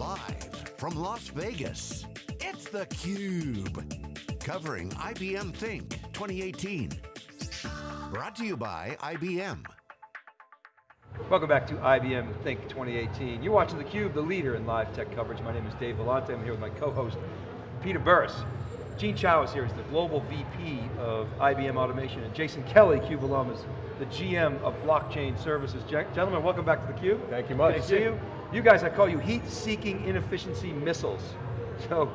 Live from Las Vegas, it's theCUBE. Covering IBM Think 2018. Brought to you by IBM. Welcome back to IBM Think 2018. You're watching theCUBE, the leader in live tech coverage. My name is Dave Vellante. I'm here with my co-host, Peter Burris. Gene Chao is here, he's the Global VP of IBM Automation, and Jason Kelly, CUBE alum, is the GM of Blockchain Services. Gentlemen, welcome back to theCUBE. Thank you much. Good to see you. You guys, I call you heat-seeking inefficiency missiles. So,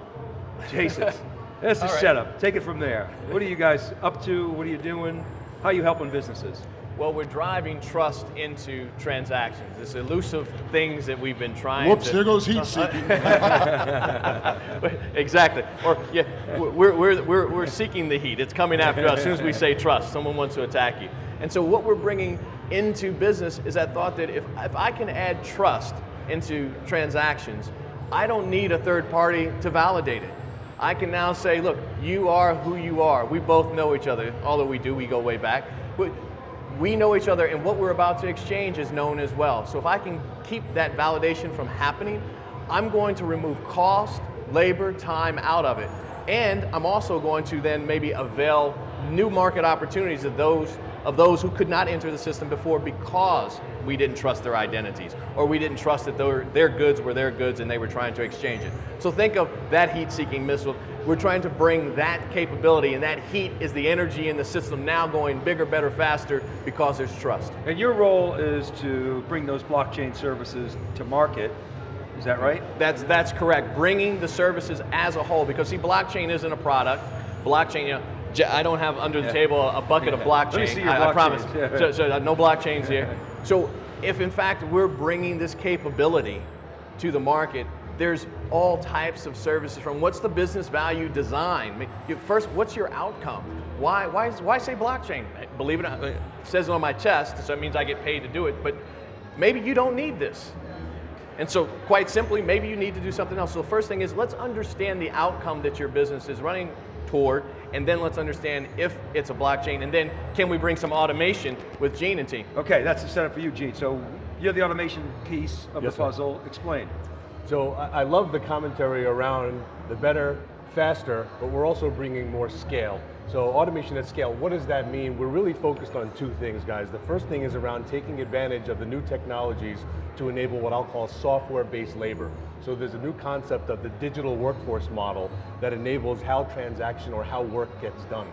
Jason, this is right. setup. Take it from there. What are you guys up to? What are you doing? How are you helping businesses? Well, we're driving trust into transactions. This elusive things that we've been trying Whoops, to... there goes heat seeking. exactly. Or yeah, we're, we're, we're, we're seeking the heat. It's coming after us. As soon as we say trust, someone wants to attack you. And so what we're bringing into business is that thought that if, if I can add trust into transactions, I don't need a third party to validate it. I can now say, look, you are who you are. We both know each other. Although we do, we go way back. But we know each other and what we're about to exchange is known as well. So if I can keep that validation from happening, I'm going to remove cost, labor, time out of it. And I'm also going to then maybe avail new market opportunities of those, of those who could not enter the system before because we didn't trust their identities, or we didn't trust that their, their goods were their goods and they were trying to exchange it. So think of that heat-seeking missile. We're trying to bring that capability, and that heat is the energy in the system now going bigger, better, faster, because there's trust. And your role is to bring those blockchain services to market, is that right? That's, that's correct, bringing the services as a whole, because see, blockchain isn't a product. Blockchain, you know, I don't have under the Yeah. table a bucket of Yeah. blockchain, Let me see your I, I promise. Yeah. So, so uh, no blockchains here. So if in fact we're bringing this capability to the market, there's all types of services from what's the business value design? I First, what's your outcome? Why, why, is- why say blockchain? Believe it or not, it says it on my chest, so it means I get paid to do it, but maybe you don't need this. And so quite simply, maybe you need to do something else. So the first thing is let's understand the outcome that your business is running toward, and then let's understand if it's a blockchain, and then can we bring some automation with Gene and team? Okay, that's the setup for you, Gene. So you're the automation piece of Yes, the sir. puzzle. Explain. So I, I love the commentary around the better, faster, but we're also bringing more scale. So automation at scale, what does that mean? We're really focused on two things, guys. The first thing is around taking advantage of the new technologies to enable what I'll call software-based labor. So there's a new concept of the digital workforce model that enables how transaction or how work gets done.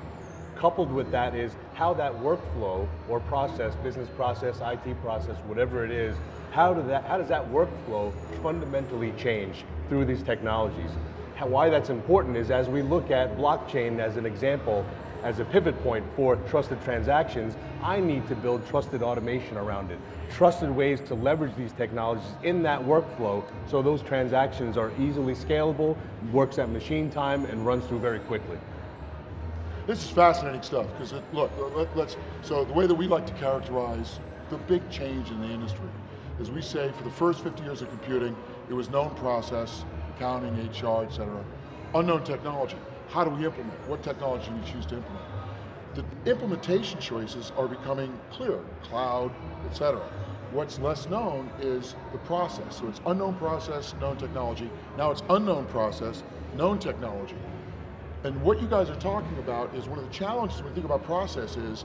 Coupled with that is how that workflow or process, business process, IT process, whatever it is, how, do that, how does that workflow fundamentally change through these technologies? How, why that's important is as we look at blockchain as an example, as a pivot point for trusted transactions, I need to build trusted automation around it. Trusted ways to leverage these technologies in that workflow so those transactions are easily scalable, works at machine time, and runs through very quickly. This is fascinating stuff, because look, let, let's, so the way that we like to characterize the big change in the industry is we say for the first 50 years of computing, it was known process, accounting, HR, et cetera, unknown technology. How do we implement? What technology do we choose to implement? The implementation choices are becoming clearer, cloud, et cetera. What's less known is the process. So it's unknown process, known technology. Now it's unknown process, known technology. And what you guys are talking about is one of the challenges when we think about process is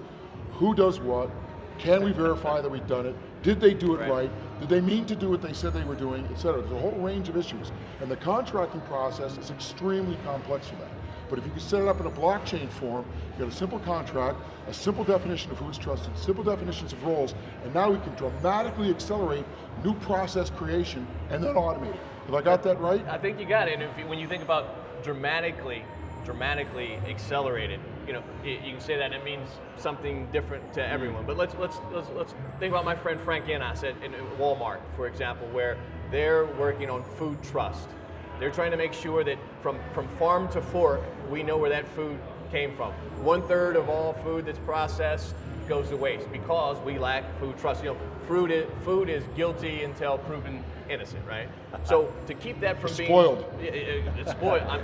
who does what, can we verify that we've done it, did they do it Right. right, did they mean to do what they said they were doing, et cetera. There's a whole range of issues. And the contracting process is extremely complex for that. But if you can set it up in a blockchain form, you got a simple contract, a simple definition of who's trusted, simple definitions of roles, and now we can dramatically accelerate new process creation and then automate it. Have I got that right? I think you got it, and if you, when you think about dramatically, dramatically accelerated, you know, you, you can say that it means something different to everyone. But let's let's let's, let's think about my friend Frank Yiannas at, in Walmart, for example, where they're working on food trust. They're trying to make sure that from, from farm to fork, we know where that food came from. One third of all food that's processed goes to waste because we lack food trust. You know, food is, food is guilty until proven innocent, right? So to keep that from being Spoiled. It- it's spoiled. I'm,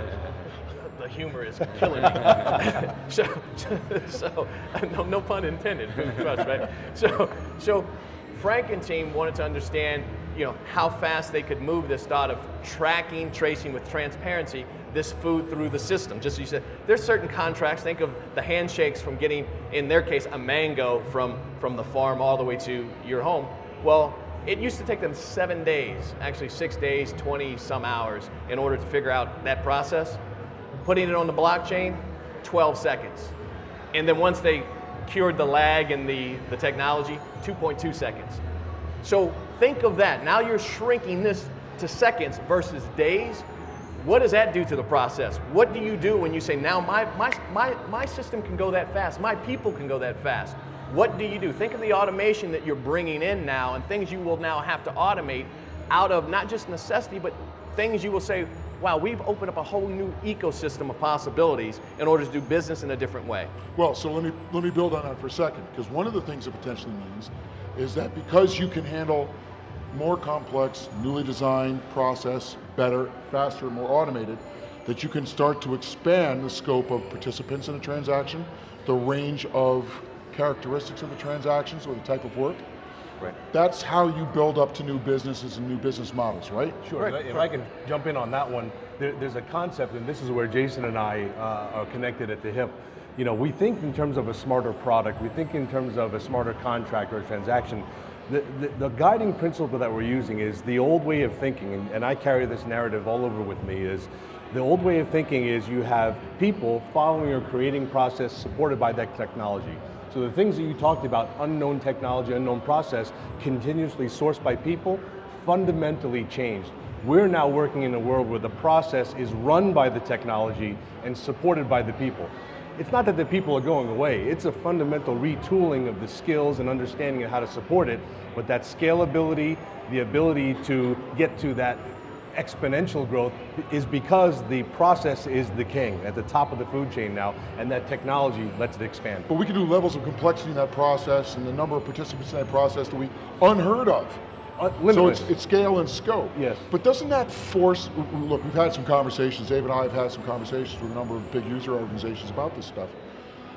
the humor is killing me. so, so no, no pun intended. Food trust, right? So, so Frank and team wanted to understand you know, how fast they could move this thought of tracking, tracing with transparency this food through the system. Just as you said, there's certain contracts, think of the handshakes from getting, in their case, a mango from, from the farm all the way to your home. Well, it used to take them seven days, actually six days, 20 some hours, in order to figure out that process. Putting it on the blockchain, 12 seconds. And then once they cured the lag and the, the technology, 2.2 seconds. So think of that. Now you're shrinking this to seconds versus days. What does that do to the process? What do you do when you say, now my, my, my, my system can go that fast, my people can go that fast? What do you do? Think of the automation that you're bringing in now and things you will now have to automate out of not just necessity, but things you will say, wow, we've opened up a whole new ecosystem of possibilities in order to do business in a different way. Well, so let me, let me build on that for a second, because one of the things it potentially means is that because you can handle more complex, newly designed process better, faster, more automated, that you can start to expand the scope of participants in a transaction, the range of characteristics of the transactions or the type of work. Right. That's how you build up to new businesses and new business models, right? Sure, Right, if I can jump in on that one, there, there's a concept, and this is where Jason and I uh, are connected at the hip. You know, we think in terms of a smarter product, we think in terms of a smarter contract or transaction. The, the, guiding principle that we're using is the old way of thinking, and, and I carry this narrative all over with me, is the old way of thinking is you have people following or creating process supported by that technology. So the things that you talked about, unknown technology, unknown process, continuously sourced by people, fundamentally changed. We're now working in a world where the process is run by the technology and supported by the people. It's not that the people are going away, it's a fundamental retooling of the skills and understanding of how to support it, but that scalability, the ability to get to that exponential growth is because the process is the king at the top of the food chain now, and that technology lets it expand. But we can do levels of complexity in that process and the number of participants in that process that we unheard of. Uh, so it's, it's, scale and scope. Yes. But doesn't that force, look, we've had some conversations, Dave and I have had some conversations with a number of big user organizations about this stuff.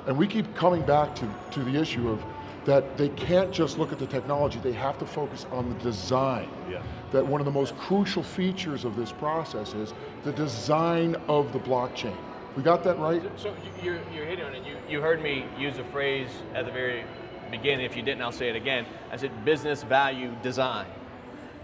And we keep coming back to, to the issue of that they can't just look at the technology, they have to focus on the design. Yeah. That one of the most crucial features of this process is the design of the blockchain. We got that right? So you're, you're hitting on it. You, you heard me use a phrase at the very beginning. If you didn't, I'll say it again. I said business value design.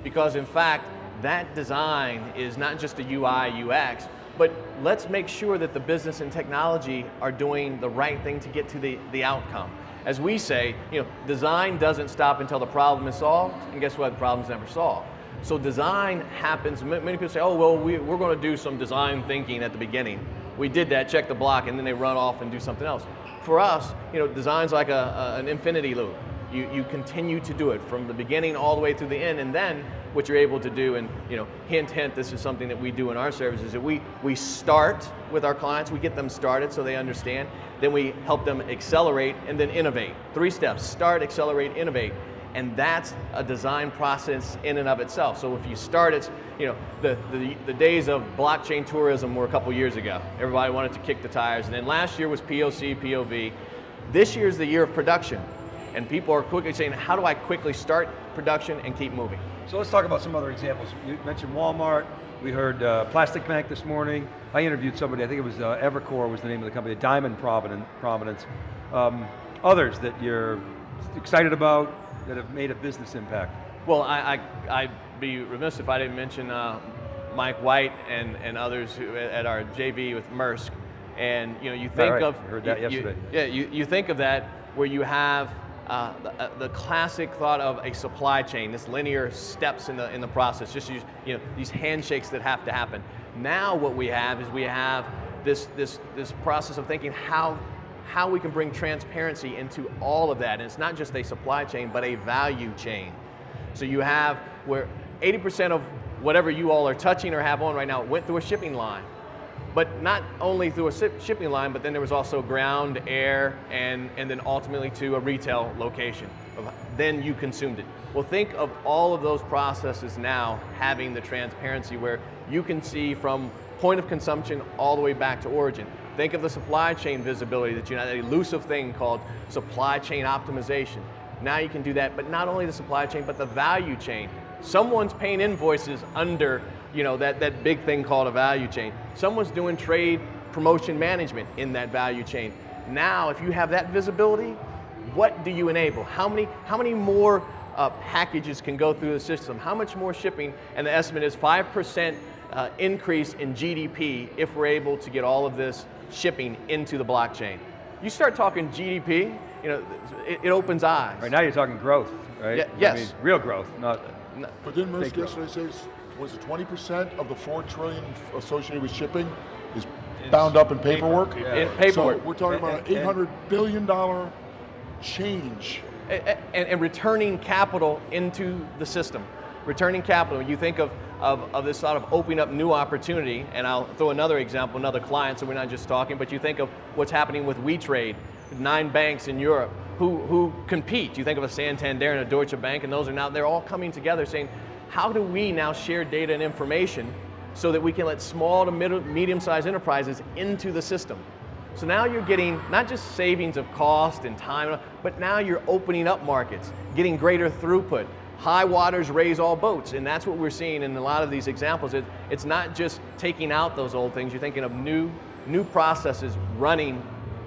Because in fact, that design is not just a UI, UX, but let's make sure that the business and technology are doing the right thing to get to the, the outcome. As we say, you know, design doesn't stop until the problem is solved, and guess what, the problem's never solved. So design happens, many people say, oh, well, we, we're going to do some design thinking at the beginning. We did that, check the block, and then they run off and do something else. For us, you know, design's like a, a, an infinity loop. You, you continue to do it from the beginning all the way through the end, and then what you're able to do, and you know, hint, hint, this is something that we do in our services, that we, we start with our clients, we get them started so they understand, then we help them accelerate and then innovate. Three steps, start, accelerate, innovate. And that's a design process in and of itself. So if you start, it's, you know, the, the, the days of blockchain tourism were a couple years ago. Everybody wanted to kick the tires. And then last year was POC, POV. This year is the year of production. And people are quickly saying, how do I quickly start production and keep moving? So let's talk about some other examples. You mentioned Walmart, we heard uh, Plastic Bank this morning. I interviewed somebody, I think it was uh, Evercore was the name of the company, Diamond Providence. Um, others that you're excited about that have made a business impact? Well, I, I, would be remiss if I didn't mention uh, Mike White and, and others who, at our JV with Maersk. And you know, you think right. of I heard that you, yesterday. You, yeah, you, you think of that where you have uh, the, uh, the, classic thought of a supply chain, this linear steps in the in the process, just use, you know these handshakes that have to happen. Now what we have is we have this this this process of thinking how how we can bring transparency into all of that. And it's not just a supply chain, but a value chain. So you have where 80% of whatever you all are touching or have on right now went through a shipping line. But not only through a shipping line, but then there was also ground, air, and, and then ultimately to a retail location. Then you consumed it. Well, think of all of those processes now having the transparency where you can see from point of consumption all the way back to origin. Think of the supply chain visibility that you know, that elusive thing called supply chain optimization. Now you can do that, but not only the supply chain, but the value chain. Someone's paying invoices under you know, that, that big thing called a value chain. Someone's doing trade promotion management in that value chain. Now, if you have that visibility, what do you enable? How many, how many more uh, packages can go through the system? How much more shipping? And the estimate is 5% uh, increase in GDP if we're able to get all of this shipping into the blockchain. You start talking GDP, you know, it, it opens eyes. Right now you're talking growth, right? Yeah, yes. I mean, real growth, not. But didn't Maersk Fake yesterday say, was it 20% of the 4 trillion associated with shipping is bound up in paperwork? In paperwork. So we're talking about an And- and- 800 billion dollar change. and, and returning capital into the system. Returning capital, when you think of, of, of this sort of opening up new opportunity, and I'll throw another example, another client, so we're not just talking, but you think of what's happening with WeTrade, nine banks in Europe who, who compete. You think of a Santander and a Deutsche Bank, and those are now, they're all coming together saying, how do we now share data and information so that we can let small to medium-sized enterprises into the system? So now you're getting not just savings of cost and time, but now you're opening up markets, getting greater throughput. High waters raise all boats, and that's what we're seeing in a lot of these examples. It, it's not just taking out those old things, you're thinking of new, new processes running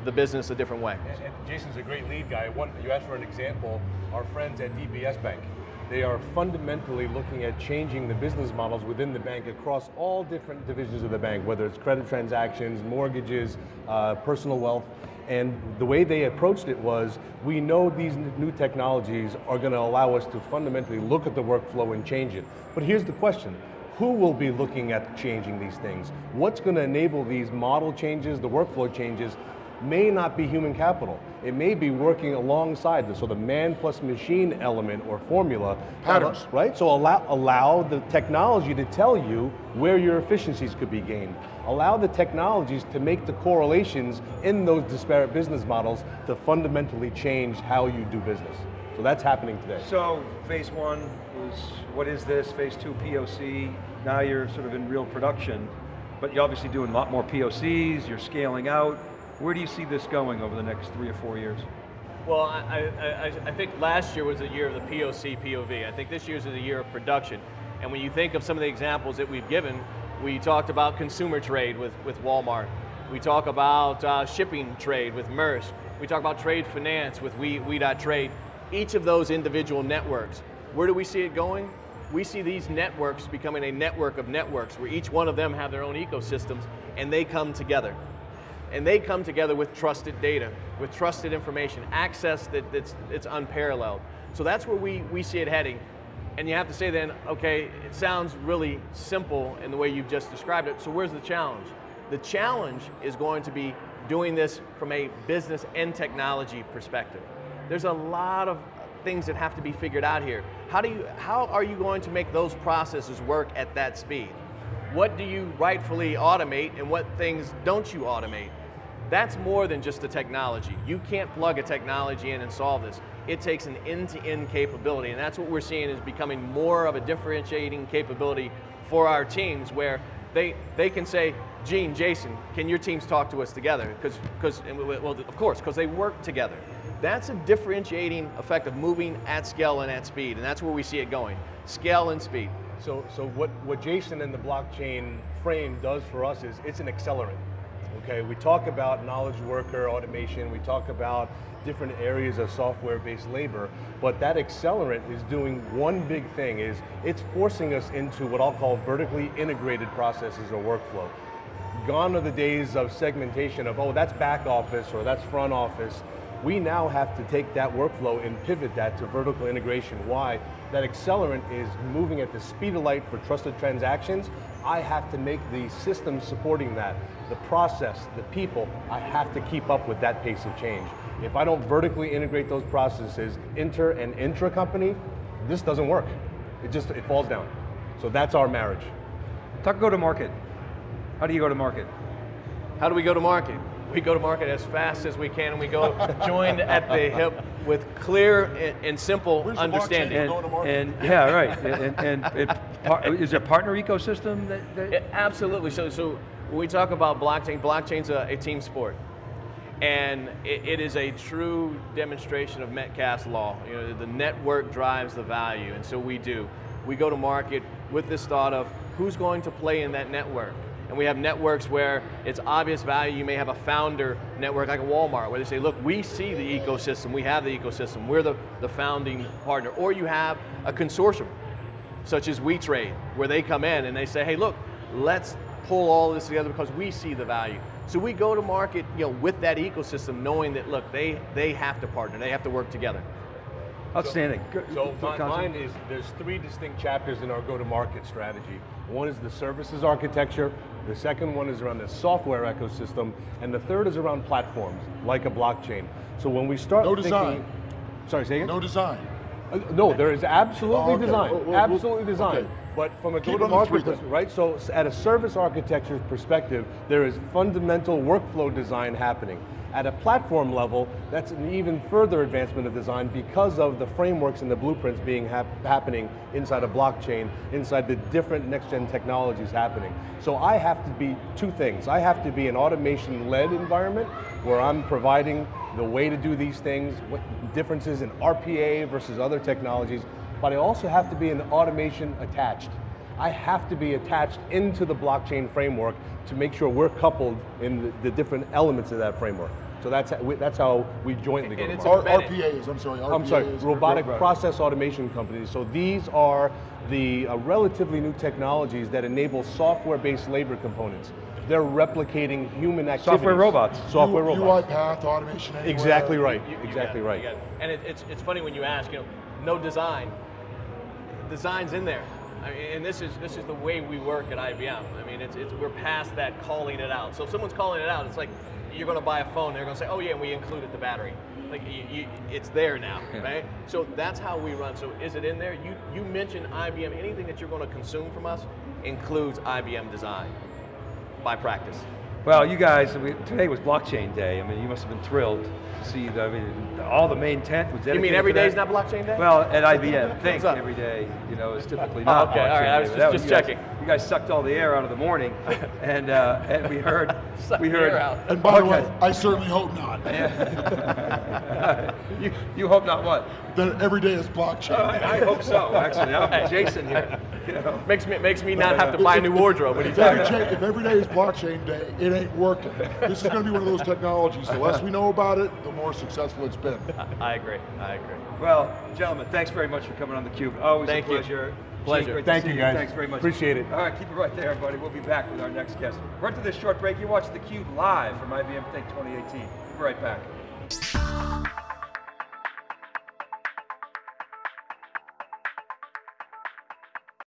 the business a different way. And, and Jason's a great lead guy. One, you asked for an example. Our friends at DBS Bank, they are fundamentally looking at changing the business models within the bank across all different divisions of the bank, whether it's credit transactions, mortgages, uh, personal wealth. And the way they approached it was, we know these new technologies are going to allow us to fundamentally look at the workflow and change it. But here's the question. Who will be looking at changing these things? What's going to enable these model changes, the workflow changes, may not be human capital. It may be working alongside this, so the man plus machine element or formula. Patterns. Right? So allow, allow the technology to tell you where your efficiencies could be gained. Allow the technologies to make the correlations in those disparate business models to fundamentally change how you do business. So that's happening today. So phase one was, what is this? Phase two, POC. Now you're sort of in real production, but you're obviously doing a lot more POCs, you're scaling out. Where do you see this going over the next three or four years? Well, I, I, I, think last year was the year of the POC, POV. I think this year's is the year of production. And when you think of some of the examples that we've given, we talked about consumer trade with, with Walmart. We talk about uh, shipping trade with Maersk. We talk about trade finance with we Trade. Each of those individual networks, where do we see it going? We see these networks becoming a network of networks where each one of them have their own ecosystems and they come together and they come together with trusted data, with trusted information, access that, that's it's unparalleled. So that's where we, we see it heading. And you have to say then, okay, it sounds really simple in the way you've just described it, so where's the challenge? The challenge is going to be doing this from a business and technology perspective. There's a lot of things that have to be figured out here. How, do you, how are you going to make those processes work at that speed? What do you rightfully automate and what things don't you automate? That's more than just the technology. You can't plug a technology in and solve this. It takes an end-to-end capability, and that's what we're seeing is becoming more of a differentiating capability for our teams where they, they can say, Gene, Jason, can your teams talk to us together? Because, well, of course, because they work together. That's a differentiating effect of moving at scale and at speed, and that's where we see it going, scale and speed. So, so what, what Jason and the blockchain frame does for us is it's an accelerant. Okay, we talk about knowledge worker automation, we talk about different areas of software-based labor, but that accelerant is doing one big thing, is it's forcing us into what I'll call vertically integrated processes or workflow. Gone are the days of segmentation of, oh, that's back office or that's front office. We now have to take that workflow and pivot that to vertical integration. Why? That accelerant is moving at the speed of light for trusted transactions. I have to make the systems supporting that, the process, the people, I have to keep up with that pace of change. If I don't vertically integrate those processes, inter and intra company, this doesn't work. It just, it falls down. So that's our marriage. Talk go to market. How do you go to market? How do we go to market? We go to market as fast as we can and we go joined at the hip with clear and, and simple Where's understanding. blockchain? And, going to market. and yeah, right. And, and, it, par, is there a partner ecosystem that, that Yeah, absolutely. So, so when we talk about blockchain, blockchain's a, a team sport. And it, it is a true demonstration of Metcalfe's law. You know, the network drives the value, and so we do. we go to market with this thought of who's going to play in that network. And we have networks where it's obvious value. You may have a founder network like a Walmart where they say, look, we see the ecosystem, we have the ecosystem, we're the, the founding partner. Or you have a consortium, such as WeTrade, where they come in and they say, hey, look, let's pull all this together because we see the value. So we go to market you know, with that ecosystem knowing that, look, they, they have to partner, they have to work together. Outstanding. Good- So good mi- mine is, there's three distinct chapters in our go-to-market strategy. One is the services architecture, the second one is around the software ecosystem, and the third is around platforms, like a blockchain. So when we start No thinking- design. Sorry, say again? No design. Uh, No, there is absolutely Oh, okay. design, absolutely design. okay. But from a Keep it go-to-market, three pers- then. right? So at a service architecture perspective, there is fundamental workflow design happening. At a platform level, that's an even further advancement of design because of the frameworks and the blueprints being hap happening inside a blockchain, inside the different next-gen technologies happening. So I have to be two things. I have to be an automation-led environment where I'm providing the way to do these things, what differences in RPA versus other technologies, but I also have to be an automation attached. I have to be attached into the blockchain framework to make sure we're coupled in the, the different elements of that framework. So that's, how we- that's how we jointly go And to it's market. R- embedded. RPAs, I'm sorry, RPAs. I'm sorry, robotic Right. process automation companies. So these are the uh, relatively new technologies that enable software-based labor components. They're replicating human activities. Software robots. Software U- robots. UiPath, automation anywhere. Exactly right. You- you exactly got right. it. And it, it's, it's funny when you ask, you know, no design. Design's in there. I mean, and this is this is the way we work at IBM. I mean, it's, it's we're past that calling it out. So if someone's calling it out, it's like you're going to buy a phone. They're going to say, "Oh yeah, we included the battery." Like you, you, it's there now, right? So that's how we run. So is it in there? You you mentioned IBM. Anything that you're going to consume from us includes IBM design by practice. Well, you guys, we, today was blockchain day. I mean, you must have been thrilled to see the, I mean, all the main tent was You dedicated mean every day is not blockchain day? Well, at IBM, think every day, you know, is typically Oh, not okay, all blockchain right, I day, was just- just you guys- checking. You guys sucked all the air out of the morning, and uh, and we heard, we heard. air out. And by the way, I certainly hope not. you, you hope not what? That every day is blockchain. I, I hope so, actually. I'm Jason here. You know. Makes me makes me not have to buy a new wardrobe. What If every, talking about? cha- if every day is blockchain day, it ain't working. This is going to be one of those technologies. The less we know about it, the more successful it's been. I agree. I agree. Well, gentlemen, thanks very much for coming on theCUBE. Always Thank a you. Pleasure. Pleasure. Gene, great Thank see you, guys. Thanks very much. Appreciate it. All right, keep it right there, everybody. We'll be back with our next guest. We're into this short break. You're watching theCUBE live from IBM Think 2018. We'll be right back.